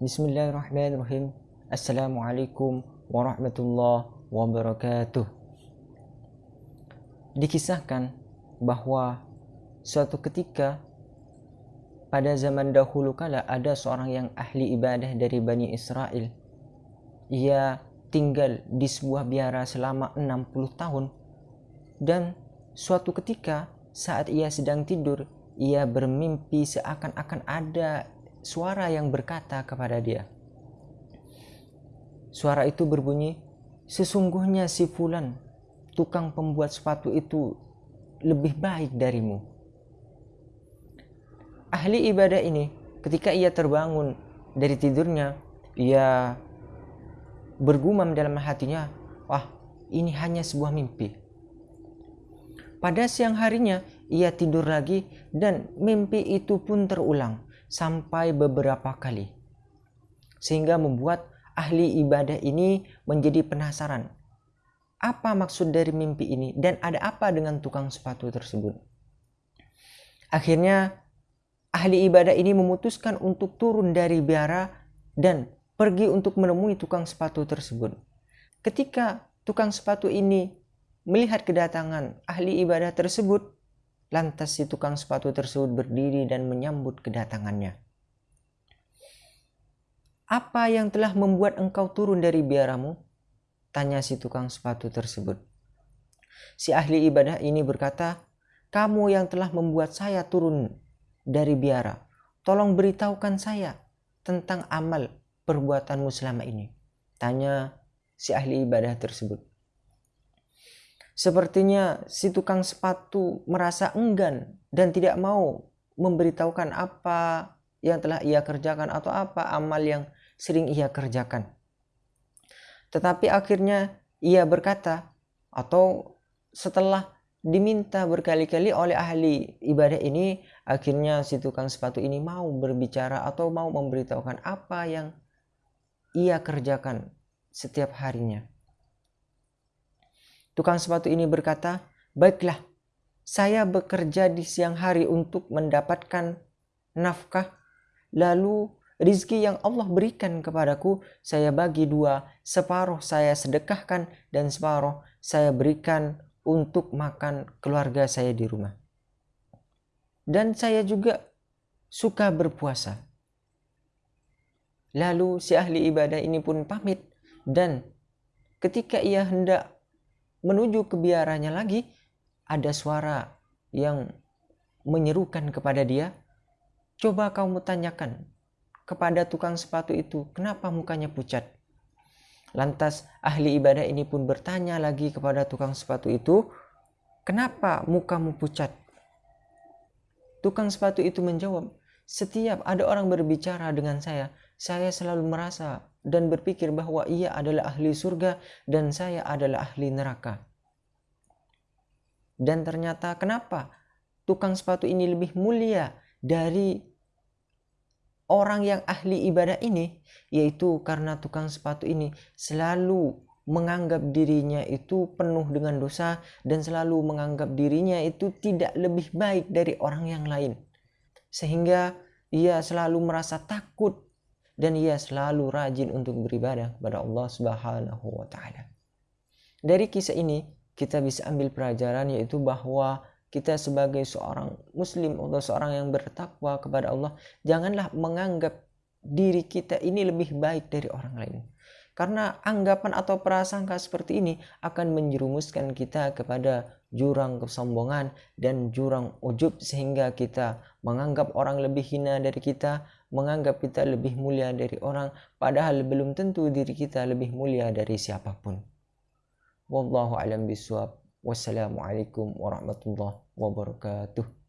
Bismillahirrahmanirrahim. Assalamualaikum warahmatullahi wabarakatuh. Dikisahkan bahwa suatu ketika pada zaman dahulu kala ada seorang yang ahli ibadah dari Bani Israel. Ia tinggal di sebuah biara selama 60 tahun dan suatu ketika saat ia sedang tidur ia bermimpi seakan-akan ada suara yang berkata kepada dia. Suara itu berbunyi, sesungguhnya si fulan, tukang pembuat sepatu itu lebih baik darimu. Ahli ibadah ini ketika ia terbangun dari tidurnya, ia bergumam dalam hatinya, wah ini hanya sebuah mimpi. Pada siang harinya, ia tidur lagi dan mimpi itu pun terulang sampai beberapa kali. Sehingga membuat ahli ibadah ini menjadi penasaran. Apa maksud dari mimpi ini dan ada apa dengan tukang sepatu tersebut? Akhirnya ahli ibadah ini memutuskan untuk turun dari biara dan pergi untuk menemui tukang sepatu tersebut. Ketika tukang sepatu ini melihat kedatangan ahli ibadah tersebut, Lantas si tukang sepatu tersebut berdiri dan menyambut kedatangannya. Apa yang telah membuat engkau turun dari biaramu? Tanya si tukang sepatu tersebut. Si ahli ibadah ini berkata, kamu yang telah membuat saya turun dari biara. Tolong beritahukan saya tentang amal perbuatanmu selama ini. Tanya si ahli ibadah tersebut. Sepertinya si tukang sepatu merasa enggan dan tidak mau memberitahukan apa yang telah ia kerjakan atau apa amal yang sering ia kerjakan. Tetapi akhirnya ia berkata atau setelah diminta berkali-kali oleh ahli ibadah ini akhirnya si tukang sepatu ini mau berbicara atau mau memberitahukan apa yang ia kerjakan setiap harinya. Tukang sepatu ini berkata, "Baiklah, saya bekerja di siang hari untuk mendapatkan nafkah, lalu rizki yang Allah berikan kepadaku saya bagi dua, separuh saya sedekahkan dan separuh saya berikan untuk makan keluarga saya di rumah. Dan saya juga suka berpuasa. Lalu si ahli ibadah ini pun pamit dan ketika ia hendak menuju ke biaranya lagi ada suara yang menyerukan kepada dia coba kamu tanyakan kepada tukang sepatu itu kenapa mukanya pucat? Lantas ahli ibadah ini pun bertanya lagi kepada tukang sepatu itu kenapa mukamu pucat? Tukang sepatu itu menjawab setiap ada orang berbicara dengan saya saya selalu merasa dan berpikir bahwa ia adalah ahli surga dan saya adalah ahli neraka. Dan ternyata kenapa tukang sepatu ini lebih mulia dari orang yang ahli ibadah ini? Yaitu karena tukang sepatu ini selalu menganggap dirinya itu penuh dengan dosa dan selalu menganggap dirinya itu tidak lebih baik dari orang yang lain. Sehingga ia selalu merasa takut dan ia selalu rajin untuk beribadah kepada Allah Subhanahu wa taala. Dari kisah ini kita bisa ambil pelajaran yaitu bahwa kita sebagai seorang muslim atau seorang yang bertakwa kepada Allah janganlah menganggap diri kita ini lebih baik dari orang lain. Karena anggapan atau prasangka seperti ini akan menjerumuskan kita kepada jurang kesombongan dan jurang ujub sehingga kita menganggap orang lebih hina dari kita, menganggap kita lebih mulia dari orang padahal belum tentu diri kita lebih mulia dari siapapun. Wallahu alam biswab. Wassalamualaikum warahmatullahi wabarakatuh.